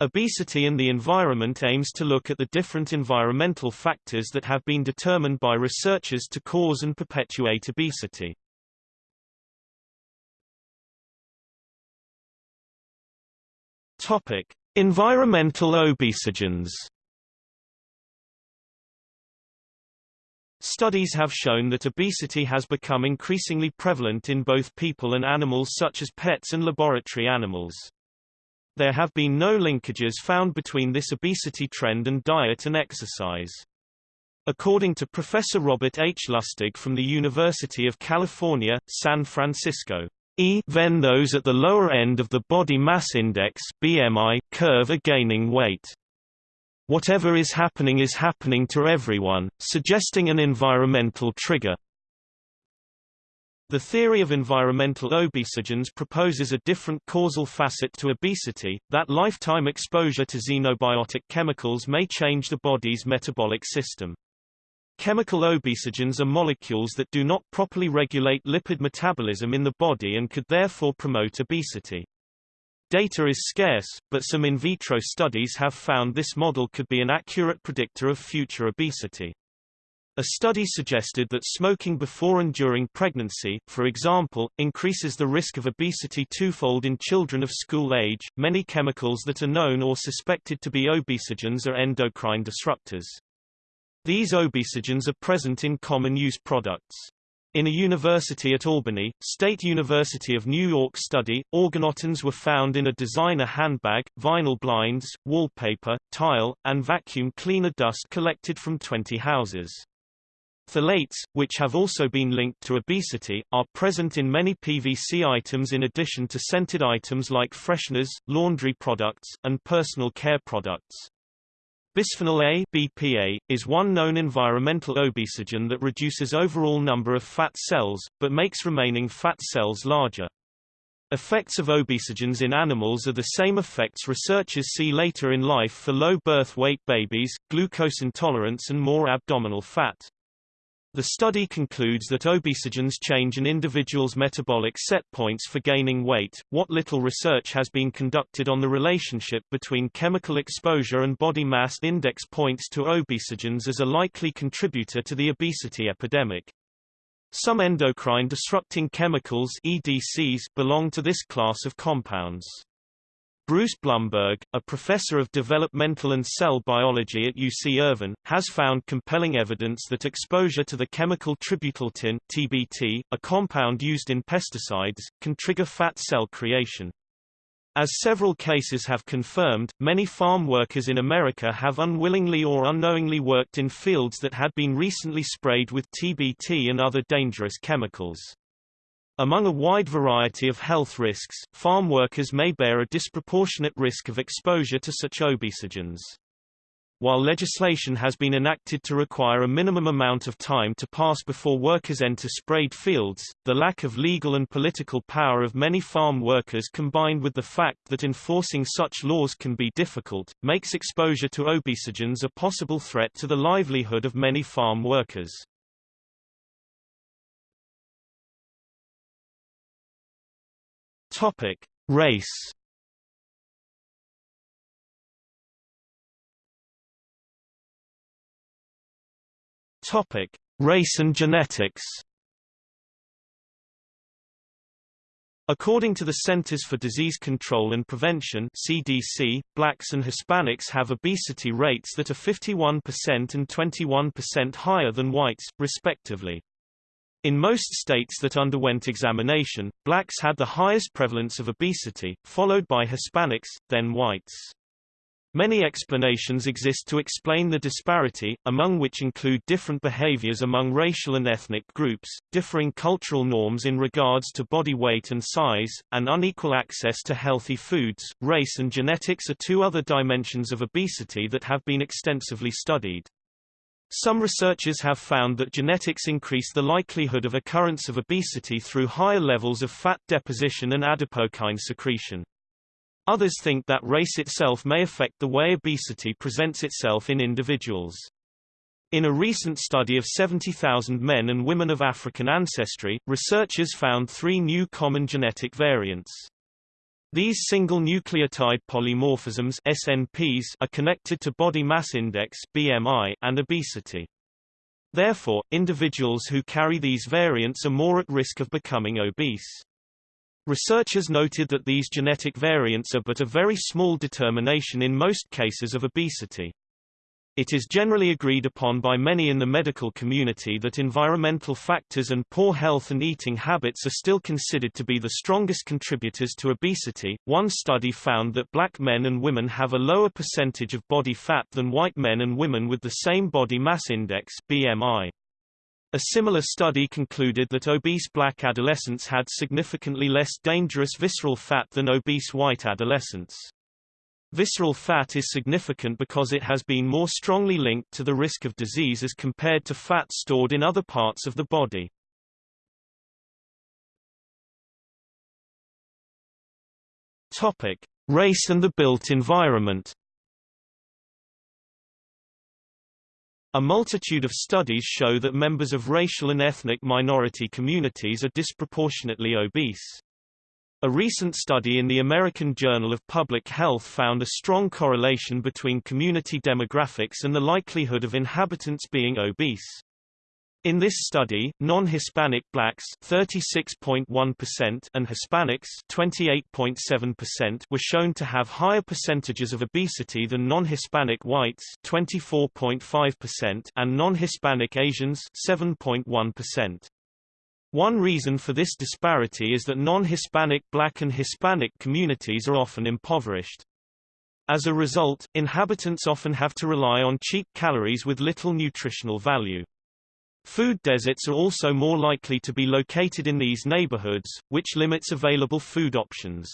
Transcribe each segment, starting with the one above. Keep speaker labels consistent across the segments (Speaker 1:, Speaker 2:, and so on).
Speaker 1: Obesity and the Environment aims to look at the different environmental factors that have been determined by researchers to cause and perpetuate obesity. Topic: Environmental obesogens. Studies have shown that obesity has become increasingly prevalent in both people and animals such as pets and laboratory animals. There have been no linkages found between this obesity trend and diet and exercise. According to Professor Robert H. Lustig from the University of California, San Francisco, even those at the lower end of the body mass index BMI curve are gaining weight. Whatever is happening is happening to everyone, suggesting an environmental trigger. The theory of environmental obesogens proposes a different causal facet to obesity, that lifetime exposure to xenobiotic chemicals may change the body's metabolic system. Chemical obesogens are molecules that do not properly regulate lipid metabolism in the body and could therefore promote obesity. Data is scarce, but some in vitro studies have found this model could be an accurate predictor of future obesity. A study suggested that smoking before and during pregnancy, for example, increases the risk of obesity twofold in children of school age. Many chemicals that are known or suspected to be obesogens are endocrine disruptors. These obesogens are present in common use products. In a university at Albany, State University of New York study, organotins were found in a designer handbag, vinyl blinds, wallpaper, tile, and vacuum cleaner dust collected from 20 houses. Phthalates, which have also been linked to obesity, are present in many PVC items in addition to scented items like fresheners, laundry products, and personal care products. Bisphenol A BPA, is one known environmental obesogen that reduces overall number of fat cells, but makes remaining fat cells larger. Effects of obesogens in animals are the same effects researchers see later in life for low birth weight babies, glucose intolerance and more abdominal fat. The study concludes that obesogens change an individual's metabolic set points for gaining weight. What little research has been conducted on the relationship between chemical exposure and body mass index points to obesogens as a likely contributor to the obesity epidemic. Some endocrine disrupting chemicals EDCs belong to this class of compounds. Bruce Blumberg, a professor of developmental and cell biology at UC Irvine, has found compelling evidence that exposure to the chemical tributyltin TBT, a compound used in pesticides, can trigger fat cell creation. As several cases have confirmed, many farm workers in America have unwillingly or unknowingly worked in fields that had been recently sprayed with TBT and other dangerous chemicals. Among a wide variety of health risks, farm workers may bear a disproportionate risk of exposure to such obesogens. While legislation has been enacted to require a minimum amount of time to pass before workers enter sprayed fields, the lack of legal and political power of many farm workers combined with the fact that enforcing such laws can be difficult, makes exposure to obesogens a possible threat to the livelihood of many farm workers. Topic: Race. Topic: Race and genetics. According to the Centers for Disease Control and Prevention CDC, blacks and Hispanics have obesity rates that are 51% and 21% higher than whites, respectively. In most states that underwent examination, blacks had the highest prevalence of obesity, followed by Hispanics, then whites. Many explanations exist to explain the disparity, among which include different behaviors among racial and ethnic groups, differing cultural norms in regards to body weight and size, and unequal access to healthy foods. Race and genetics are two other dimensions of obesity that have been extensively studied. Some researchers have found that genetics increase the likelihood of occurrence of obesity through higher levels of fat deposition and adipokine secretion. Others think that race itself may affect the way obesity presents itself in individuals. In a recent study of 70,000 men and women of African ancestry, researchers found three new common genetic variants. These single nucleotide polymorphisms SNPs are connected to body mass index BMI and obesity. Therefore, individuals who carry these variants are more at risk of becoming obese. Researchers noted that these genetic variants are but a very small determination in most cases of obesity. It is generally agreed upon by many in the medical community that environmental factors and poor health and eating habits are still considered to be the strongest contributors to obesity. One study found that black men and women have a lower percentage of body fat than white men and women with the same body mass index (BMI). A similar study concluded that obese black adolescents had significantly less dangerous visceral fat than obese white adolescents. Visceral fat is significant because it has been more strongly linked to the risk of disease as compared to fat stored in other parts of the body. Topic: Race and the built environment. A multitude of studies show that members of racial and ethnic minority communities are disproportionately obese. A recent study in the American Journal of Public Health found a strong correlation between community demographics and the likelihood of inhabitants being obese. In this study, non-Hispanic blacks 36.1% and Hispanics 28.7% were shown to have higher percentages of obesity than non-Hispanic whites 24.5% and non-Hispanic Asians 7.1%. One reason for this disparity is that non-Hispanic black and Hispanic communities are often impoverished. As a result, inhabitants often have to rely on cheap calories with little nutritional value. Food deserts are also more likely to be located in these neighborhoods, which limits available food options.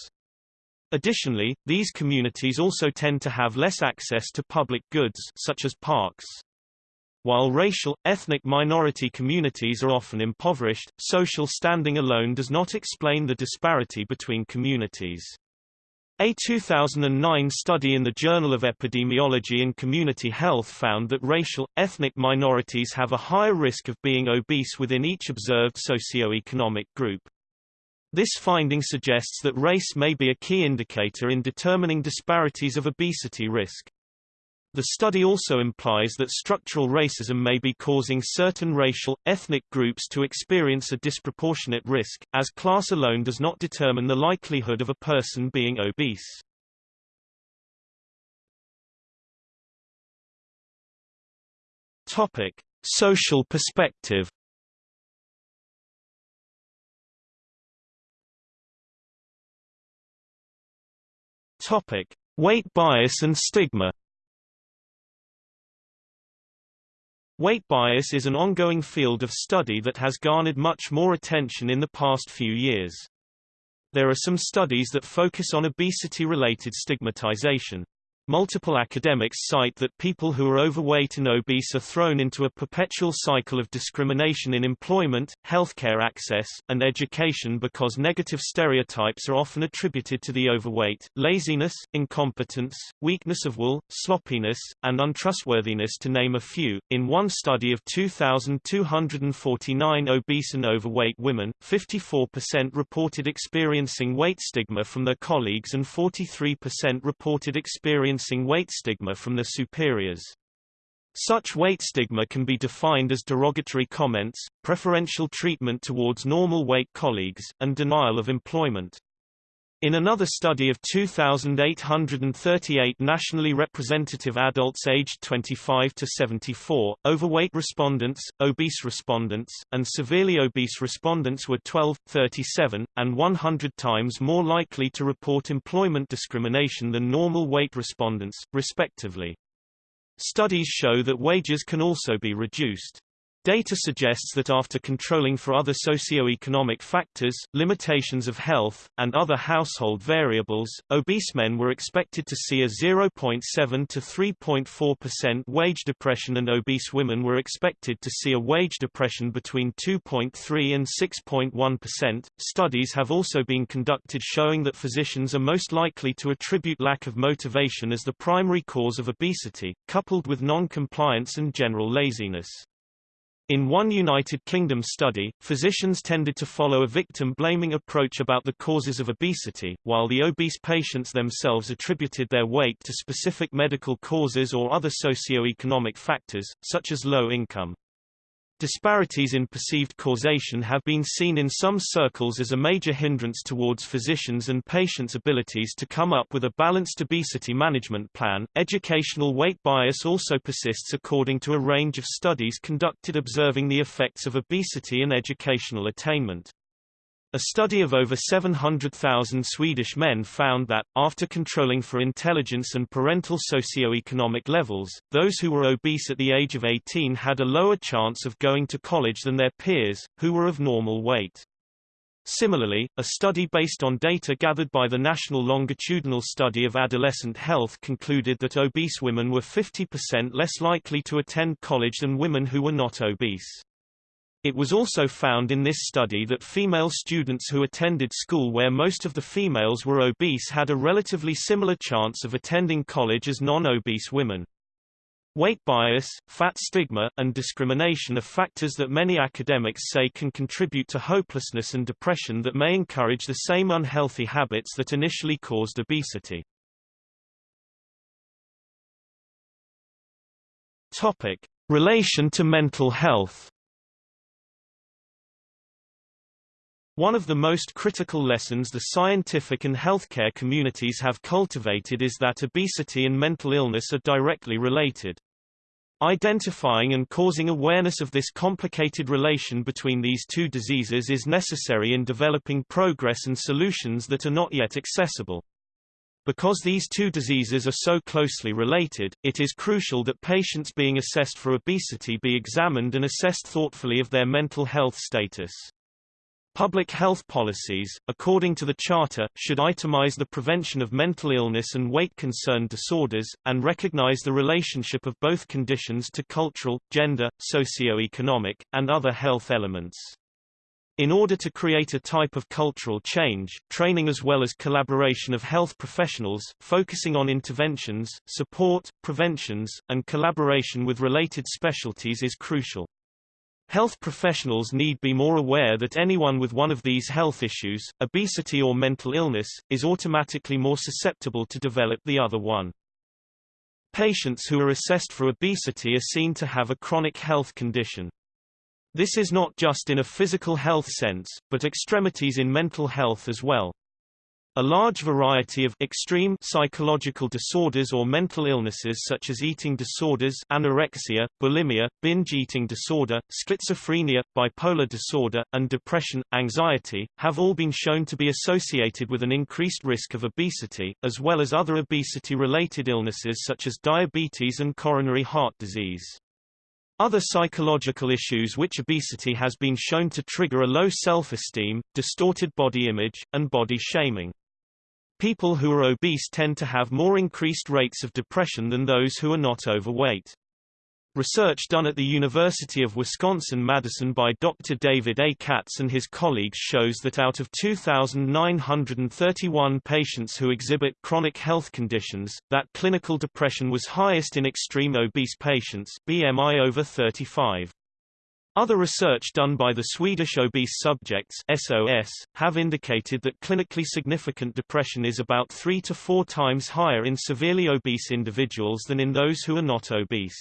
Speaker 1: Additionally, these communities also tend to have less access to public goods such as parks. While racial, ethnic minority communities are often impoverished, social standing alone does not explain the disparity between communities. A 2009 study in the Journal of Epidemiology and Community Health found that racial, ethnic minorities have a higher risk of being obese within each observed socioeconomic group. This finding suggests that race may be a key indicator in determining disparities of obesity risk. The study also implies that structural racism may be causing certain racial, ethnic groups to experience a disproportionate risk, as class alone does not determine the likelihood of a person being obese. Topic: Social perspective. Topic: Weight bias and stigma. Weight bias is an ongoing field of study that has garnered much more attention in the past few years. There are some studies that focus on obesity-related stigmatization. Multiple academics cite that people who are overweight and obese are thrown into a perpetual cycle of discrimination in employment, healthcare access, and education because negative stereotypes are often attributed to the overweight, laziness, incompetence, weakness of will, sloppiness, and untrustworthiness to name a few. In one study of 2,249 obese and overweight women, 54% reported experiencing weight stigma from their colleagues and 43% reported experiencing experiencing weight stigma from their superiors. Such weight stigma can be defined as derogatory comments, preferential treatment towards normal weight colleagues, and denial of employment. In another study of 2,838 nationally representative adults aged 25 to 74, overweight respondents, obese respondents, and severely obese respondents were 12, 37, and 100 times more likely to report employment discrimination than normal weight respondents, respectively. Studies show that wages can also be reduced. Data suggests that after controlling for other socio-economic factors, limitations of health, and other household variables, obese men were expected to see a 0.7 to 3.4% wage depression and obese women were expected to see a wage depression between 2.3 and 6.1%. Studies have also been conducted showing that physicians are most likely to attribute lack of motivation as the primary cause of obesity, coupled with non-compliance and general laziness. In one United Kingdom study, physicians tended to follow a victim-blaming approach about the causes of obesity, while the obese patients themselves attributed their weight to specific medical causes or other socio-economic factors, such as low income. Disparities in perceived causation have been seen in some circles as a major hindrance towards physicians' and patients' abilities to come up with a balanced obesity management plan. Educational weight bias also persists according to a range of studies conducted observing the effects of obesity and educational attainment. A study of over 700,000 Swedish men found that, after controlling for intelligence and parental socio-economic levels, those who were obese at the age of 18 had a lower chance of going to college than their peers, who were of normal weight. Similarly, a study based on data gathered by the National Longitudinal Study of Adolescent Health concluded that obese women were 50% less likely to attend college than women who were not obese. It was also found in this study that female students who attended school where most of the females were obese had a relatively similar chance of attending college as non-obese women. Weight bias, fat stigma, and discrimination are factors that many academics say can contribute to hopelessness and depression that may encourage the same unhealthy habits that initially caused obesity. Topic. Relation to mental health One of the most critical lessons the scientific and healthcare communities have cultivated is that obesity and mental illness are directly related. Identifying and causing awareness of this complicated relation between these two diseases is necessary in developing progress and solutions that are not yet accessible. Because these two diseases are so closely related, it is crucial that patients being assessed for obesity be examined and assessed thoughtfully of their mental health status. Public health policies, according to the Charter, should itemize the prevention of mental illness and weight-concern disorders, and recognize the relationship of both conditions to cultural, gender, socio-economic, and other health elements. In order to create a type of cultural change, training as well as collaboration of health professionals, focusing on interventions, support, preventions, and collaboration with related specialties is crucial. Health professionals need be more aware that anyone with one of these health issues, obesity or mental illness, is automatically more susceptible to develop the other one. Patients who are assessed for obesity are seen to have a chronic health condition. This is not just in a physical health sense, but extremities in mental health as well. A large variety of extreme psychological disorders or mental illnesses such as eating disorders anorexia, bulimia, binge eating disorder, schizophrenia, bipolar disorder, and depression, anxiety, have all been shown to be associated with an increased risk of obesity, as well as other obesity-related illnesses such as diabetes and coronary heart disease. Other psychological issues which obesity has been shown to trigger are low self-esteem, distorted body image, and body shaming. People who are obese tend to have more increased rates of depression than those who are not overweight. Research done at the University of Wisconsin-Madison by Dr. David A. Katz and his colleagues shows that out of 2,931 patients who exhibit chronic health conditions, that clinical depression was highest in extreme obese patients BMI over 35. Other research done by the Swedish Obese Subjects SOS, have indicated that clinically significant depression is about three to four times higher in severely obese individuals than in those who are not obese.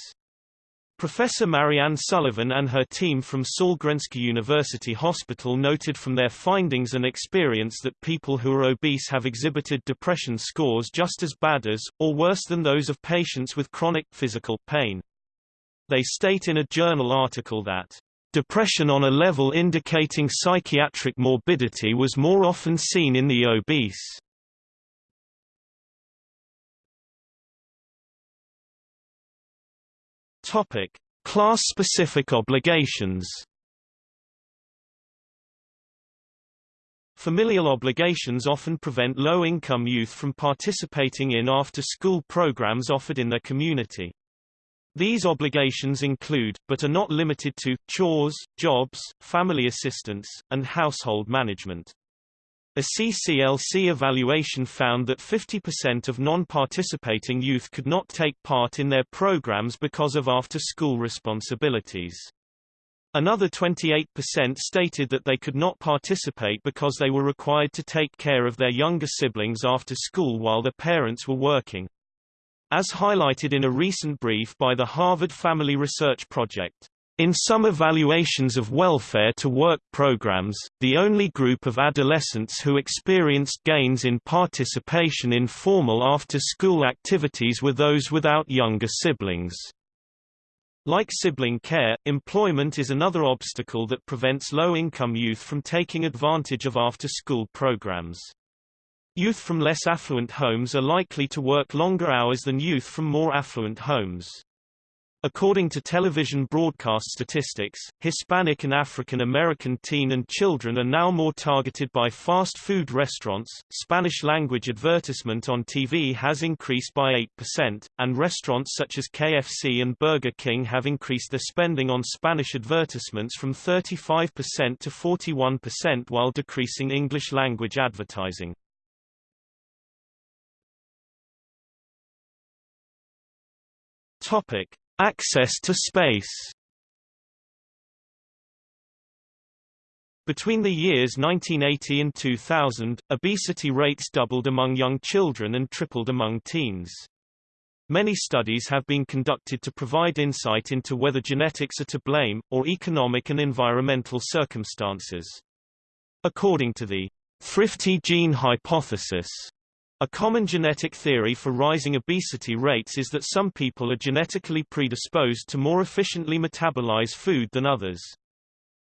Speaker 1: Professor Marianne Sullivan and her team from Sahlgrenska University Hospital noted from their findings and experience that people who are obese have exhibited depression scores just as bad as, or worse than those of patients with chronic, physical pain. They state in a journal article that depression on a level indicating psychiatric morbidity was more often seen in the obese. Topic: Class-specific obligations. Familial obligations often prevent low-income youth from participating in after-school programs offered in their community. These obligations include, but are not limited to, chores, jobs, family assistance, and household management. A CCLC evaluation found that 50% of non-participating youth could not take part in their programs because of after-school responsibilities. Another 28% stated that they could not participate because they were required to take care of their younger siblings after school while their parents were working. As highlighted in a recent brief by the Harvard Family Research Project, in some evaluations of welfare to work programs, the only group of adolescents who experienced gains in participation in formal after-school activities were those without younger siblings. Like sibling care, employment is another obstacle that prevents low-income youth from taking advantage of after-school programs. Youth from less affluent homes are likely to work longer hours than youth from more affluent homes. According to television broadcast statistics, Hispanic and African American teen and children are now more targeted by fast food restaurants. Spanish language advertisement on TV has increased by 8%, and restaurants such as KFC and Burger King have increased their spending on Spanish advertisements from 35% to 41% while decreasing English language advertising. Topic: Access to space Between the years 1980 and 2000, obesity rates doubled among young children and tripled among teens. Many studies have been conducted to provide insight into whether genetics are to blame, or economic and environmental circumstances. According to the thrifty gene hypothesis, a common genetic theory for rising obesity rates is that some people are genetically predisposed to more efficiently metabolize food than others.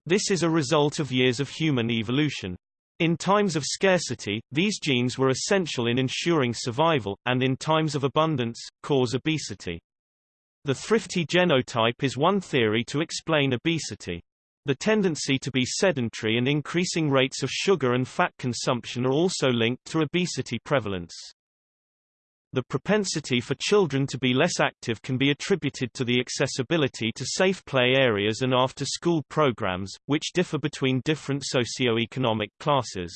Speaker 1: This is a result of years of human evolution. In times of scarcity, these genes were essential in ensuring survival, and in times of abundance, cause obesity. The thrifty genotype is one theory to explain obesity. The tendency to be sedentary and increasing rates of sugar and fat consumption are also linked to obesity prevalence. The propensity for children to be less active can be attributed to the accessibility to safe play areas and after-school programs, which differ between different socio-economic classes.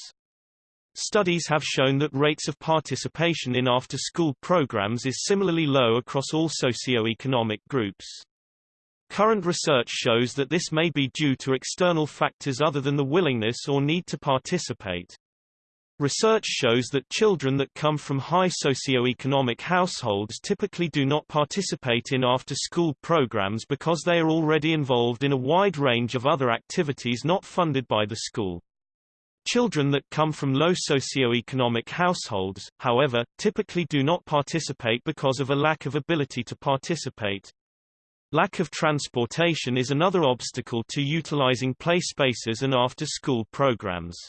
Speaker 1: Studies have shown that rates of participation in after-school programs is similarly low across all socio-economic groups. Current research shows that this may be due to external factors other than the willingness or need to participate. Research shows that children that come from high socioeconomic households typically do not participate in after-school programs because they are already involved in a wide range of other activities not funded by the school. Children that come from low socioeconomic households, however, typically do not participate because of a lack of ability to participate. Lack of transportation is another obstacle to utilizing play spaces and after-school programs.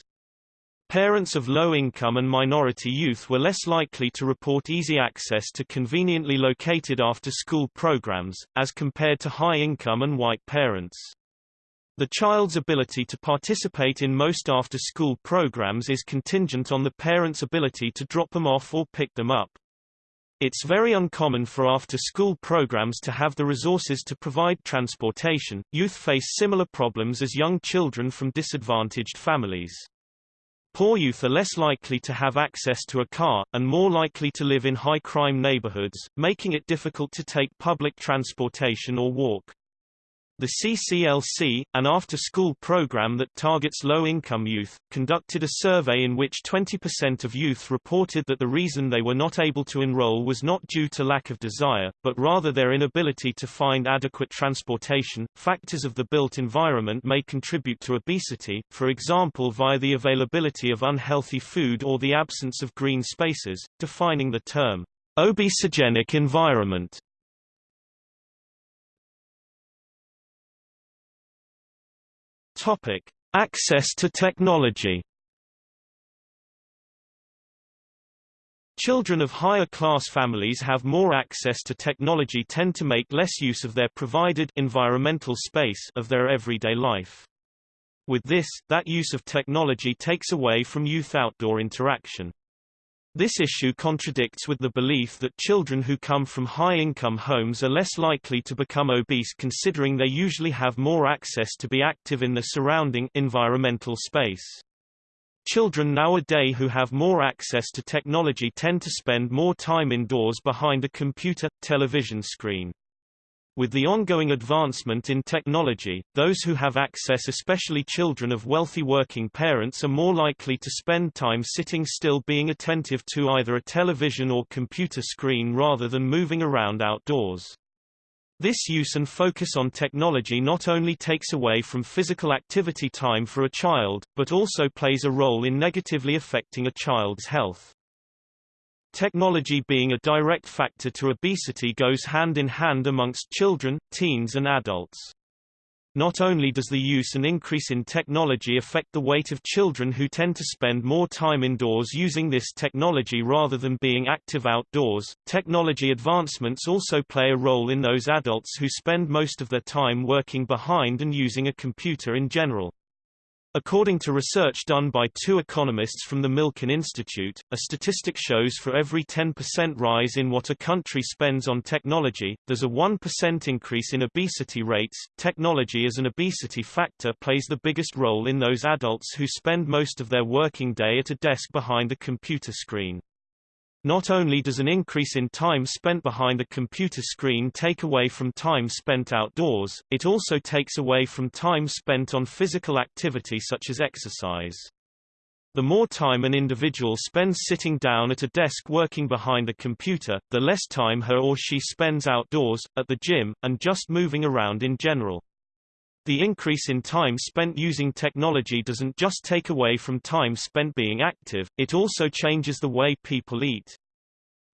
Speaker 1: Parents of low-income and minority youth were less likely to report easy access to conveniently located after-school programs, as compared to high-income and white parents. The child's ability to participate in most after-school programs is contingent on the parent's ability to drop them off or pick them up. It's very uncommon for after-school programs to have the resources to provide transportation. Youth face similar problems as young children from disadvantaged families. Poor youth are less likely to have access to a car, and more likely to live in high-crime neighborhoods, making it difficult to take public transportation or walk. The CCLC, an after-school program that targets low-income youth, conducted a survey in which 20% of youth reported that the reason they were not able to enroll was not due to lack of desire, but rather their inability to find adequate transportation. Factors of the built environment may contribute to obesity, for example via the availability of unhealthy food or the absence of green spaces, defining the term obesogenic environment. Topic: Access to technology. Children of higher-class families have more access to technology tend to make less use of their provided environmental space of their everyday life. With this, that use of technology takes away from youth outdoor interaction. This issue contradicts with the belief that children who come from high-income homes are less likely to become obese considering they usually have more access to be active in the surrounding environmental space. Children nowadays who have more access to technology tend to spend more time indoors behind a computer, television screen. With the ongoing advancement in technology, those who have access especially children of wealthy working parents are more likely to spend time sitting still being attentive to either a television or computer screen rather than moving around outdoors. This use and focus on technology not only takes away from physical activity time for a child, but also plays a role in negatively affecting a child's health. Technology being a direct factor to obesity goes hand in hand amongst children, teens and adults. Not only does the use and increase in technology affect the weight of children who tend to spend more time indoors using this technology rather than being active outdoors, technology advancements also play a role in those adults who spend most of their time working behind and using a computer in general. According to research done by two economists from the Milken Institute, a statistic shows for every 10% rise in what a country spends on technology, there's a 1% increase in obesity rates. Technology as an obesity factor plays the biggest role in those adults who spend most of their working day at a desk behind a computer screen. Not only does an increase in time spent behind a computer screen take away from time spent outdoors, it also takes away from time spent on physical activity such as exercise. The more time an individual spends sitting down at a desk working behind a computer, the less time her or she spends outdoors, at the gym, and just moving around in general. The increase in time spent using technology doesn't just take away from time spent being active, it also changes the way people eat.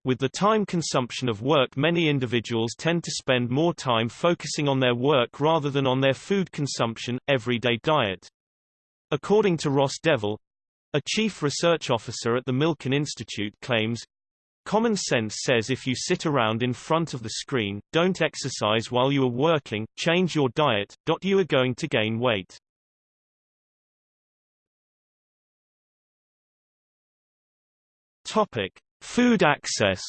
Speaker 1: With the time consumption of work many individuals tend to spend more time focusing on their work rather than on their food consumption, everyday diet. According to Ross DeVol, a chief research officer at the Milken Institute claims, Common sense says if you sit around in front of the screen, don't exercise while you are working, change your diet, you are going to gain weight. Topic: Food access.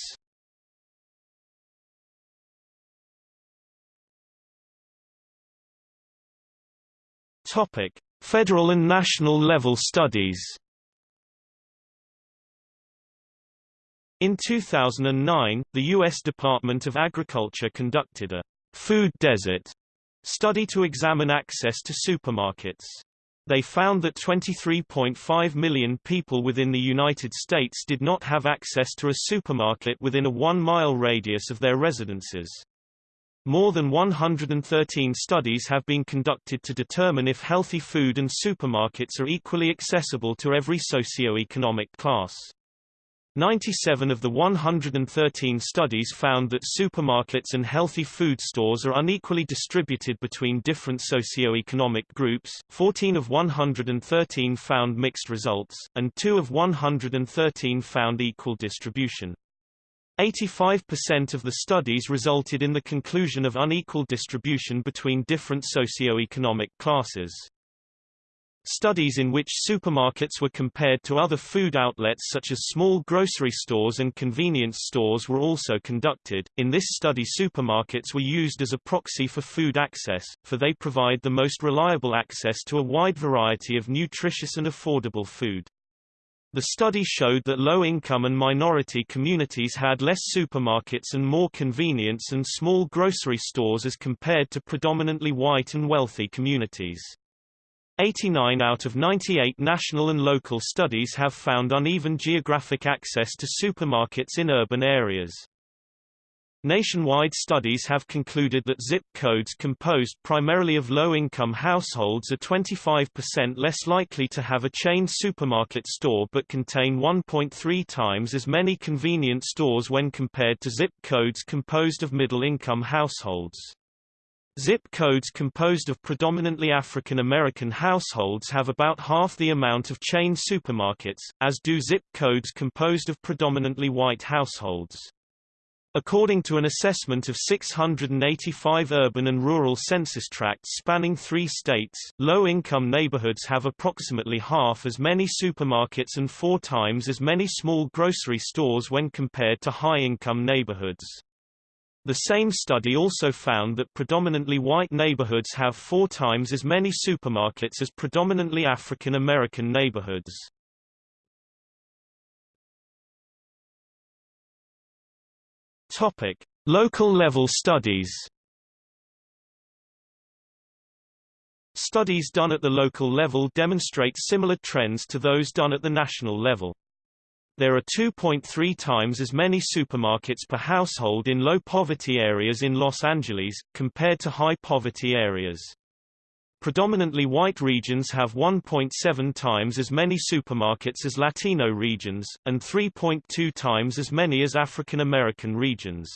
Speaker 1: Topic: Federal and national level studies. In 2009, the U.S. Department of Agriculture conducted a food desert study to examine access to supermarkets. They found that 23.5 million people within the United States did not have access to a supermarket within a one-mile radius of their residences. More than 113 studies have been conducted to determine if healthy food and supermarkets are equally accessible to every socio-economic class. 97 of the 113 studies found that supermarkets and healthy food stores are unequally distributed between different socio-economic groups, 14 of 113 found mixed results, and 2 of 113 found equal distribution. 85% of the studies resulted in the conclusion of unequal distribution between different socio-economic classes. Studies in which supermarkets were compared to other food outlets such as small grocery stores and convenience stores were also conducted. In this study supermarkets were used as a proxy for food access, for they provide the most reliable access to a wide variety of nutritious and affordable food. The study showed that low-income and minority communities had less supermarkets and more convenience and small grocery stores as compared to predominantly white and wealthy communities. 89 out of 98 national and local studies have found uneven geographic access to supermarkets in urban areas. Nationwide studies have concluded that zip codes composed primarily of low-income households are 25% less likely to have a chain supermarket store but contain 1.3 times as many convenience stores when compared to zip codes composed of middle-income households. Zip codes composed of predominantly African American households have about half the amount of chain supermarkets, as do zip codes composed of predominantly white households. According to an assessment of 685 urban and rural census tracts spanning three states, low-income neighborhoods have approximately half as many supermarkets and four times as many small grocery stores when compared to high-income neighborhoods. The same study also found that predominantly white neighborhoods have four times as many supermarkets as predominantly African American neighborhoods. Topic: Local level studies. Studies done at the local level demonstrate similar trends to those done at the national level. There are 2.3 times as many supermarkets per household in low-poverty areas in Los Angeles, compared to high-poverty areas. Predominantly white regions have 1.7 times as many supermarkets as Latino regions, and 3.2 times as many as African American regions.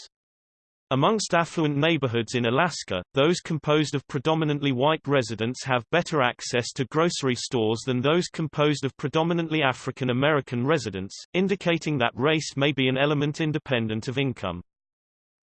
Speaker 1: Amongst affluent neighborhoods in Alaska, those composed of predominantly white residents have better access to grocery stores than those composed of predominantly African American residents, indicating that race may be an element independent of income.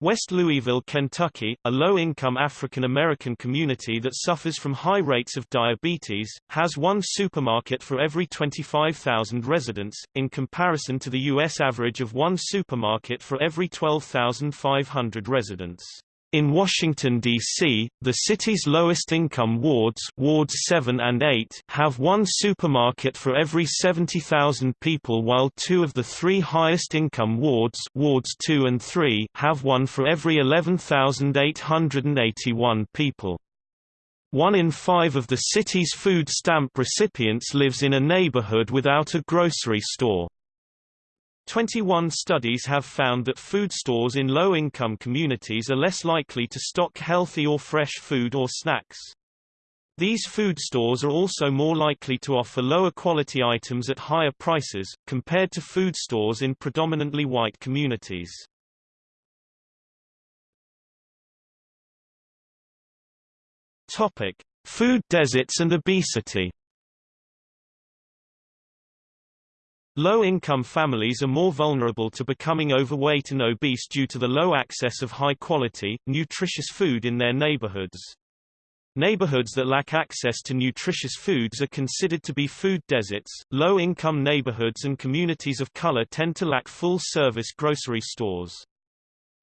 Speaker 1: West Louisville, Kentucky, a low-income African-American community that suffers from high rates of diabetes, has one supermarket for every 25,000 residents, in comparison to the U.S. average of one supermarket for every 12,500 residents. In Washington, D.C., the city's lowest-income wards wards 7 and 8 have one supermarket for every 70,000 people while two of the three highest-income wards wards 2 and 3 have one for every 11,881 people. One in five of the city's food stamp recipients lives in a neighborhood without a grocery store. 21 studies have found that food stores in low-income communities are less likely to stock healthy or fresh food or snacks. These food stores are also more likely to offer lower quality items at higher prices, compared to food stores in predominantly white communities. Topic. Food deserts and obesity Low-income families are more vulnerable to becoming overweight and obese due to the low access of high-quality, nutritious food in their neighborhoods. Neighborhoods that lack access to nutritious foods are considered to be food deserts. Low-income neighborhoods and communities of color tend to lack full-service grocery stores.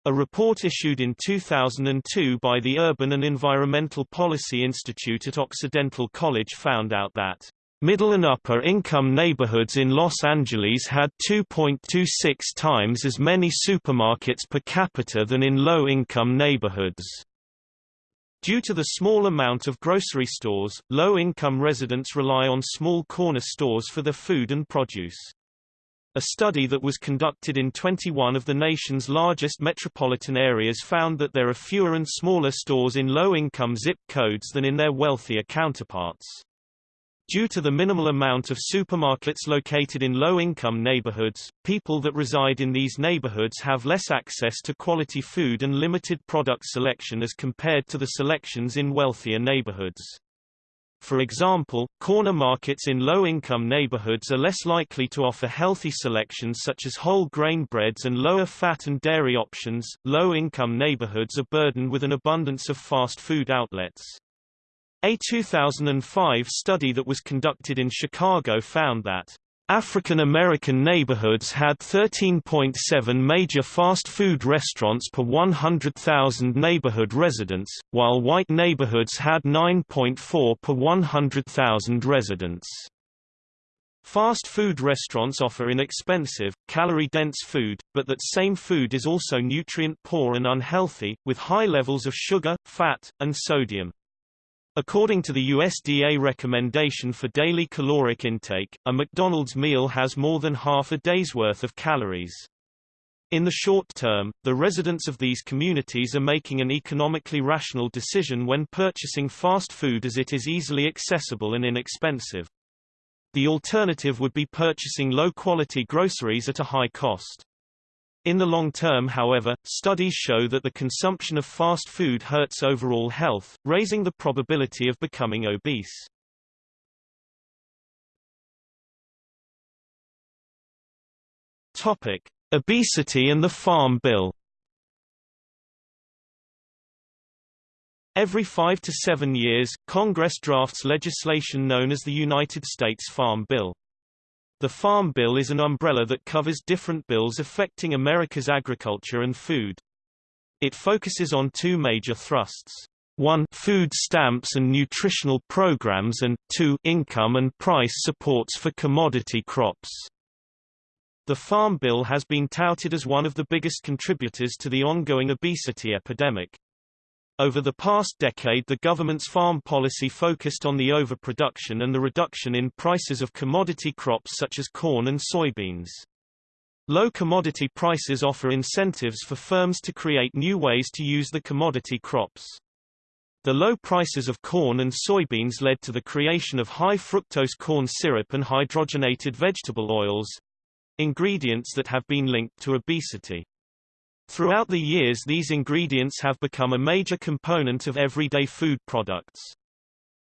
Speaker 1: A report issued in 2002 by the Urban and Environmental Policy Institute at Occidental College found out that Middle and upper income neighborhoods in Los Angeles had 2.26 times as many supermarkets per capita than in low-income neighborhoods. Due to the small amount of grocery stores, low-income residents rely on small corner stores for their food and produce. A study that was conducted in 21 of the nation's largest metropolitan areas found that there are fewer and smaller stores in low-income zip codes than in their wealthier counterparts. Due to the minimal amount of supermarkets located in low-income neighborhoods, people that reside in these neighborhoods have less access to quality food and limited product selection as compared to the selections in wealthier neighborhoods. For example, corner markets in low-income neighborhoods are less likely to offer healthy selections such as whole grain breads and lower fat and dairy options. Low-income neighborhoods are burdened with an abundance of fast food outlets. A 2005 study that was conducted in Chicago found that African American neighborhoods had 13.7 major fast food restaurants per 100,000 neighborhood residents, while white neighborhoods had 9.4 per 100,000 residents. Fast food restaurants offer inexpensive, calorie-dense food, but that same food is also nutrient-poor and unhealthy, with high levels of sugar, fat, and sodium. According to the USDA recommendation for daily caloric intake, a McDonald's meal has more than half a day's worth of calories. In the short term, the residents of these communities are making an economically rational decision when purchasing fast food as it is easily accessible and inexpensive. The alternative would be purchasing low-quality groceries at a high cost. In the long term however, studies show that the consumption of fast food hurts overall health, raising the probability of becoming obese. Topic: Obesity and the Farm Bill. Every five to seven years, Congress drafts legislation known as the United States Farm Bill. The Farm Bill is an umbrella that covers different bills affecting America's agriculture and food. It focuses on two major thrusts. 1 food stamps and nutritional programs and 2 income and price supports for commodity crops. The Farm Bill has been touted as one of the biggest contributors to the ongoing obesity epidemic. Over the past decade the government's farm policy focused on the overproduction and the reduction in prices of commodity crops such as corn and soybeans. Low commodity prices offer incentives for firms to create new ways to use the commodity crops. The low prices of corn and soybeans led to the creation of high fructose corn syrup and hydrogenated vegetable oils, ingredients that have been linked to obesity. Throughout the years these ingredients have become a major component of everyday food products.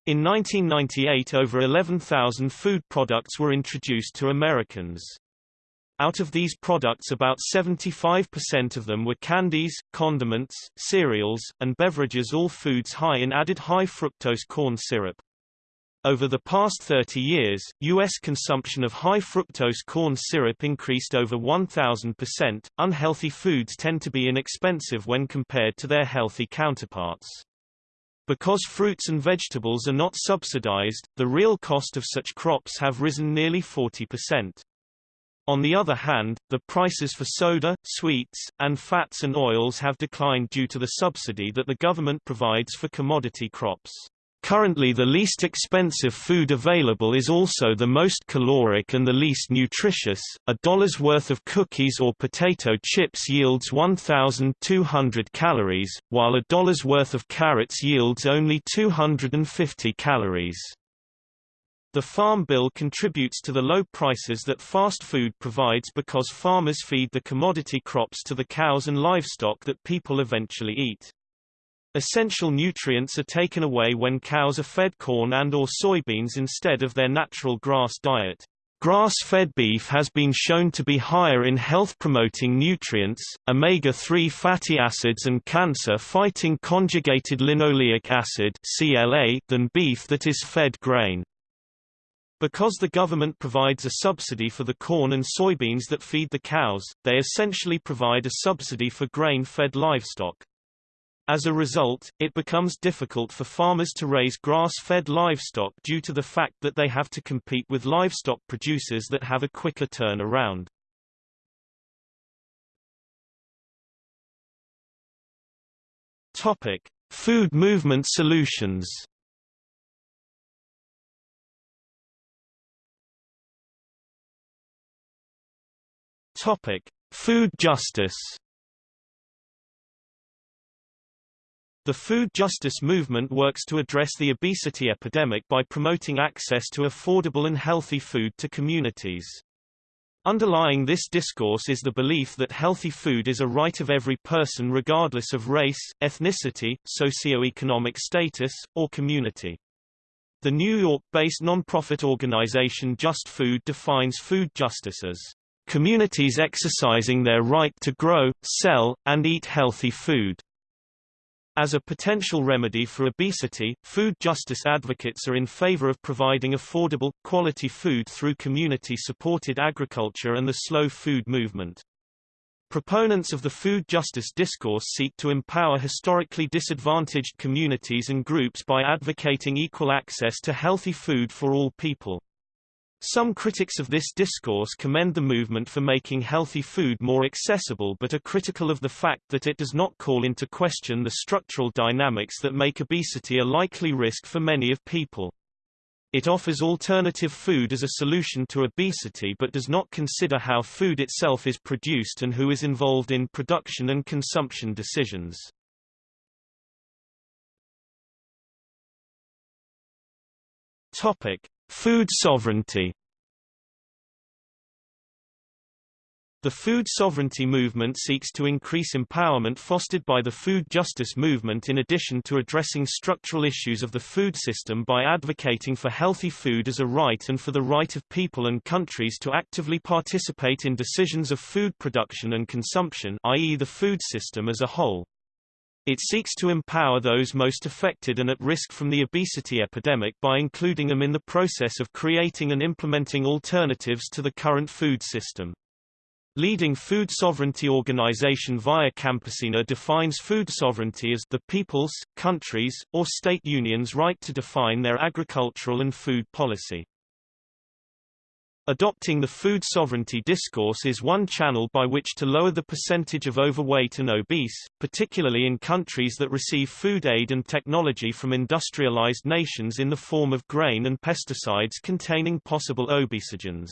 Speaker 1: In 1998 over 11,000 food products were introduced to Americans. Out of these products about 75% of them were candies, condiments, cereals, and beverages all foods high in added high fructose corn syrup. Over the past 30 years, U.S. consumption of high fructose corn syrup increased over 1,000%. Unhealthy foods tend to be inexpensive when compared to their healthy counterparts. Because fruits and vegetables are not subsidized, the real cost of such crops have risen nearly 40%. On the other hand, the prices for soda, sweets, and fats and oils have declined due to the subsidy that the government provides for commodity crops. Currently the least expensive food available is also the most caloric and the least nutritious. A dollar's worth of cookies or potato chips yields 1,200 calories, while a dollar's worth of carrots yields only 250 calories. The Farm Bill contributes to the low prices that fast food provides because farmers feed the commodity crops to the cows and livestock that people eventually eat. Essential nutrients are taken away when cows are fed corn and or soybeans instead of their natural grass diet. Grass-fed beef has been shown to be higher in health-promoting nutrients, omega-3 fatty acids and cancer-fighting conjugated linoleic acid than beef that is fed grain. Because the government provides a subsidy for the corn and soybeans that feed the cows, they essentially provide a subsidy for grain-fed livestock. As a result, it becomes difficult for farmers to raise grass-fed livestock due to the fact that they have to compete with livestock producers that have a quicker turnaround. Topic: Food movement solutions. Topic: Food justice. The food justice movement works to address the obesity epidemic by promoting access to affordable and healthy food to communities. Underlying this discourse is the belief that healthy food is a right of every person regardless of race, ethnicity, socioeconomic status, or community. The New York-based nonprofit organization Just Food defines food justice as communities exercising their right to grow, sell, and eat healthy food. As a potential remedy for obesity, food justice advocates are in favor of providing affordable, quality food through community-supported agriculture and the slow food movement. Proponents of the food justice discourse seek to empower historically disadvantaged communities and groups by advocating equal access to healthy food for all people. Some critics of this discourse commend the movement for making healthy food more accessible but are critical of the fact that it does not call into question the structural dynamics that make obesity a likely risk for many of people. It offers alternative food as a solution to obesity but does not consider how food itself is produced and who is involved in production and consumption decisions. Topic: Food sovereignty The food sovereignty movement seeks to increase empowerment fostered by the food justice movement in addition to addressing structural issues of the food system by advocating for healthy food as a right and for the right of people and countries to actively participate in decisions of food production and consumption i.e. the food system as a whole. It seeks to empower those most affected and at risk from the obesity epidemic by including them in the process of creating and implementing alternatives to the current food system. Leading food sovereignty organization Via Campesina defines food sovereignty as the people's, countries, or state unions' right to define their agricultural and food policy. Adopting the food sovereignty discourse is one channel by which to lower the percentage of overweight and obese, particularly in countries that receive food aid and technology from industrialized nations in the form of grain and pesticides containing possible obesogens.